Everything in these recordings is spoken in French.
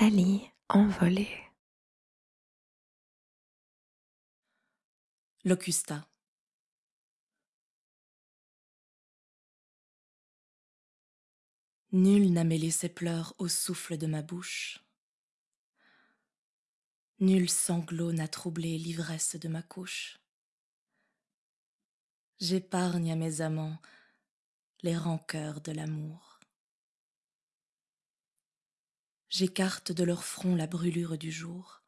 Nathalie envolée. Locusta. Nul n'a mêlé ses pleurs au souffle de ma bouche. Nul sanglot n'a troublé l'ivresse de ma couche. J'épargne à mes amants les rancœurs de l'amour. J'écarte de leur front la brûlure du jour.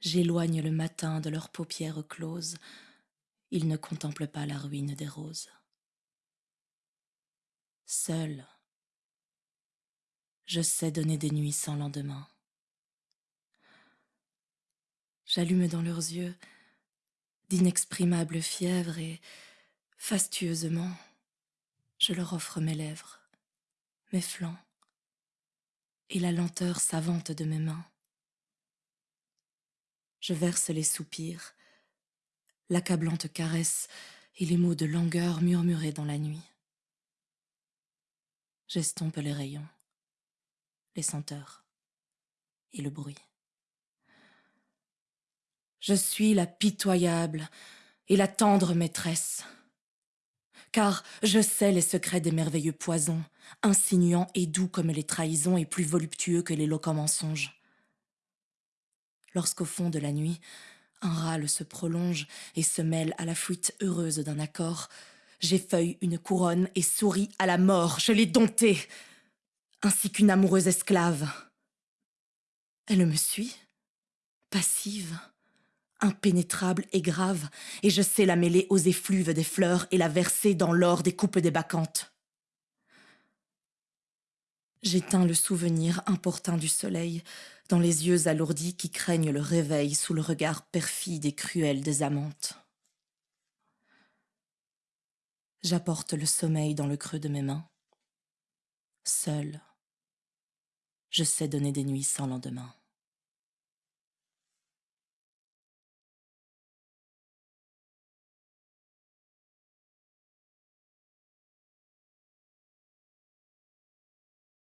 J'éloigne le matin de leurs paupières closes. Ils ne contemplent pas la ruine des roses. Seul, je sais donner des nuits sans lendemain. J'allume dans leurs yeux d'inexprimables fièvres et, fastueusement, je leur offre mes lèvres, mes flancs et la lenteur savante de mes mains. Je verse les soupirs, l'accablante caresse et les mots de langueur murmurés dans la nuit. J'estompe les rayons, les senteurs et le bruit. Je suis la pitoyable et la tendre maîtresse, car je sais les secrets des merveilleux poisons, insinuants et doux comme les trahisons et plus voluptueux que l'éloquent mensonge. Lorsqu'au fond de la nuit, un râle se prolonge et se mêle à la fuite heureuse d'un accord, j'effeuille une couronne et souris à la mort, je l'ai domptée, ainsi qu'une amoureuse esclave. Elle me suit, passive, impénétrable et grave, et je sais la mêler aux effluves des fleurs et la verser dans l'or des coupes des bacchantes. J'éteins le souvenir importun du soleil dans les yeux alourdis qui craignent le réveil sous le regard perfide et cruel des amantes. J'apporte le sommeil dans le creux de mes mains. Seul, je sais donner des nuits sans lendemain.